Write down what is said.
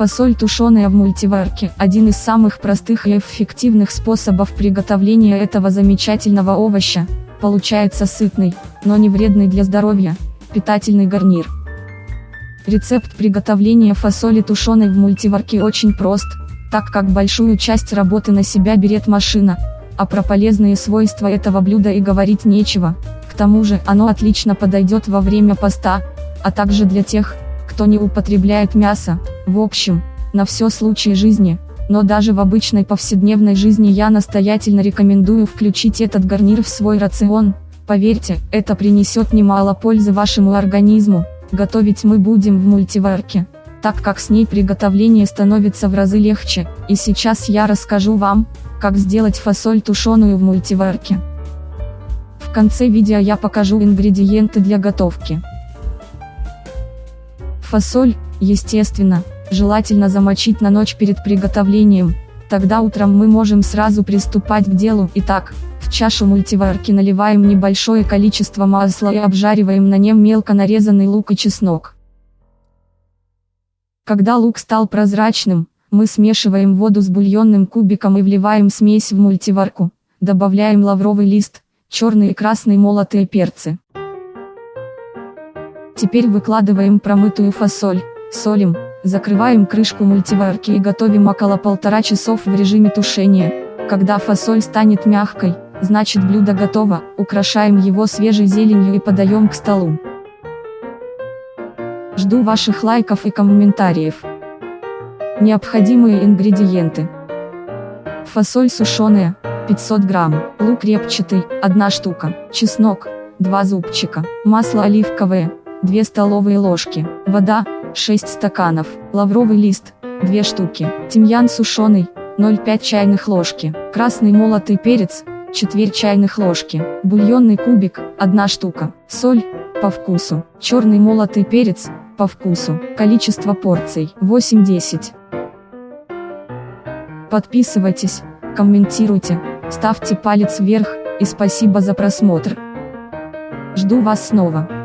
Фасоль тушеная в мультиварке – один из самых простых и эффективных способов приготовления этого замечательного овоща. Получается сытный, но не вредный для здоровья, питательный гарнир. Рецепт приготовления фасоли тушеной в мультиварке очень прост, так как большую часть работы на себя берет машина, а про полезные свойства этого блюда и говорить нечего, к тому же оно отлично подойдет во время поста, а также для тех, кто не употребляет мясо, в общем, на все случаи жизни, но даже в обычной повседневной жизни я настоятельно рекомендую включить этот гарнир в свой рацион, поверьте, это принесет немало пользы вашему организму, готовить мы будем в мультиварке, так как с ней приготовление становится в разы легче, и сейчас я расскажу вам, как сделать фасоль тушеную в мультиварке. В конце видео я покажу ингредиенты для готовки. Фасоль, естественно, желательно замочить на ночь перед приготовлением, тогда утром мы можем сразу приступать к делу. Итак, в чашу мультиварки наливаем небольшое количество масла и обжариваем на нем мелко нарезанный лук и чеснок. Когда лук стал прозрачным, мы смешиваем воду с бульонным кубиком и вливаем смесь в мультиварку, добавляем лавровый лист, черный и красный молотые перцы. Теперь выкладываем промытую фасоль, солим, закрываем крышку мультиварки и готовим около полтора часов в режиме тушения. Когда фасоль станет мягкой, значит блюдо готово, украшаем его свежей зеленью и подаем к столу. Жду ваших лайков и комментариев. Необходимые ингредиенты. Фасоль сушеная, 500 грамм, лук репчатый, 1 штука, чеснок, 2 зубчика, масло оливковое, 2 столовые ложки, вода, 6 стаканов, лавровый лист, 2 штуки, тимьян сушеный, 0,5 чайных ложки, красный молотый перец, четверть чайных ложки, бульонный кубик, 1 штука, соль, по вкусу, черный молотый перец, по вкусу, количество порций, 8-10. Подписывайтесь, комментируйте, ставьте палец вверх, и спасибо за просмотр. Жду вас снова.